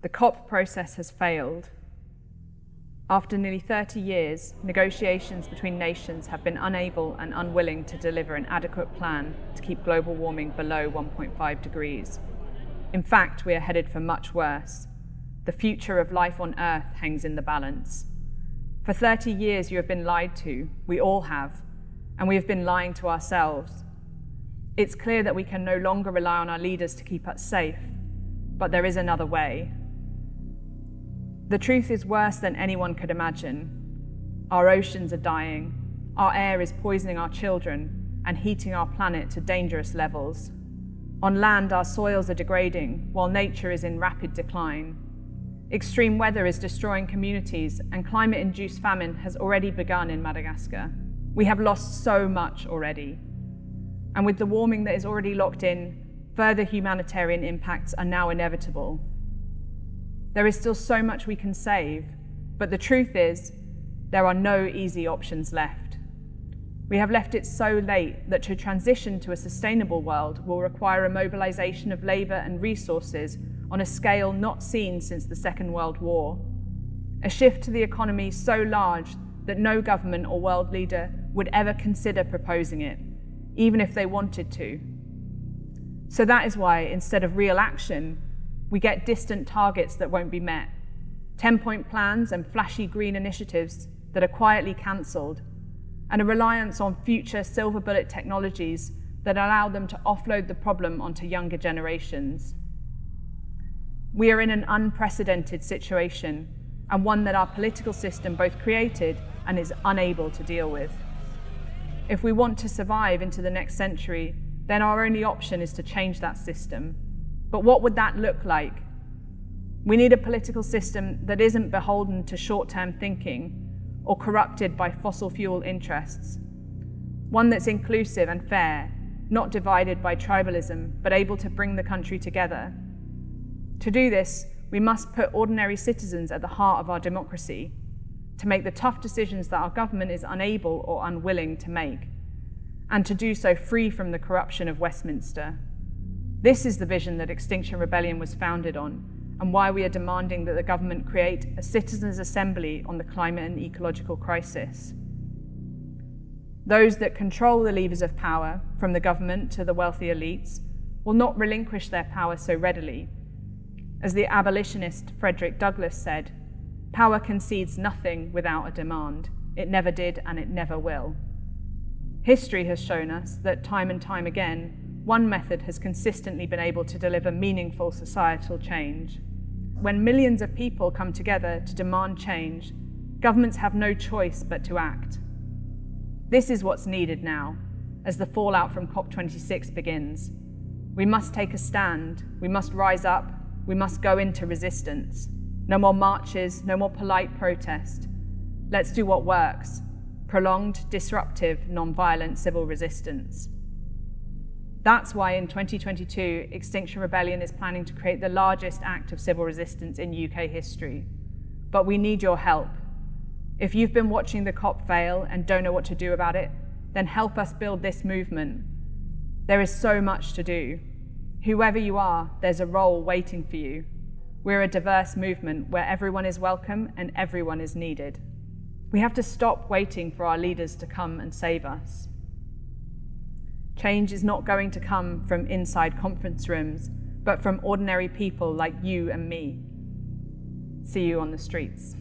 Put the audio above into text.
The COP process has failed. After nearly 30 years, negotiations between nations have been unable and unwilling to deliver an adequate plan to keep global warming below 1.5 degrees. In fact, we are headed for much worse. The future of life on Earth hangs in the balance. For 30 years, you have been lied to. We all have. And we have been lying to ourselves. It's clear that we can no longer rely on our leaders to keep us safe, but there is another way. The truth is worse than anyone could imagine. Our oceans are dying, our air is poisoning our children and heating our planet to dangerous levels. On land, our soils are degrading, while nature is in rapid decline. Extreme weather is destroying communities, and climate-induced famine has already begun in Madagascar. We have lost so much already, and with the warming that is already locked in, further humanitarian impacts are now inevitable. There is still so much we can save, but the truth is, there are no easy options left. We have left it so late that to transition to a sustainable world will require a mobilization of labour and resources on a scale not seen since the Second World War. A shift to the economy so large that no government or world leader would ever consider proposing it even if they wanted to. So that is why, instead of real action, we get distant targets that won't be met, 10-point plans and flashy green initiatives that are quietly cancelled, and a reliance on future silver bullet technologies that allow them to offload the problem onto younger generations. We are in an unprecedented situation, and one that our political system both created and is unable to deal with. If we want to survive into the next century, then our only option is to change that system. But what would that look like? We need a political system that isn't beholden to short-term thinking or corrupted by fossil fuel interests. One that's inclusive and fair, not divided by tribalism, but able to bring the country together. To do this, we must put ordinary citizens at the heart of our democracy to make the tough decisions that our government is unable or unwilling to make, and to do so free from the corruption of Westminster. This is the vision that Extinction Rebellion was founded on, and why we are demanding that the government create a citizens' assembly on the climate and ecological crisis. Those that control the levers of power, from the government to the wealthy elites, will not relinquish their power so readily. As the abolitionist Frederick Douglass said, Power concedes nothing without a demand. It never did and it never will. History has shown us that time and time again, one method has consistently been able to deliver meaningful societal change. When millions of people come together to demand change, governments have no choice but to act. This is what's needed now, as the fallout from COP26 begins. We must take a stand, we must rise up, we must go into resistance. No more marches, no more polite protest. Let's do what works, prolonged, disruptive, non-violent civil resistance. That's why in 2022, Extinction Rebellion is planning to create the largest act of civil resistance in UK history. But we need your help. If you've been watching the COP fail and don't know what to do about it, then help us build this movement. There is so much to do. Whoever you are, there's a role waiting for you. We're a diverse movement where everyone is welcome and everyone is needed. We have to stop waiting for our leaders to come and save us. Change is not going to come from inside conference rooms, but from ordinary people like you and me. See you on the streets.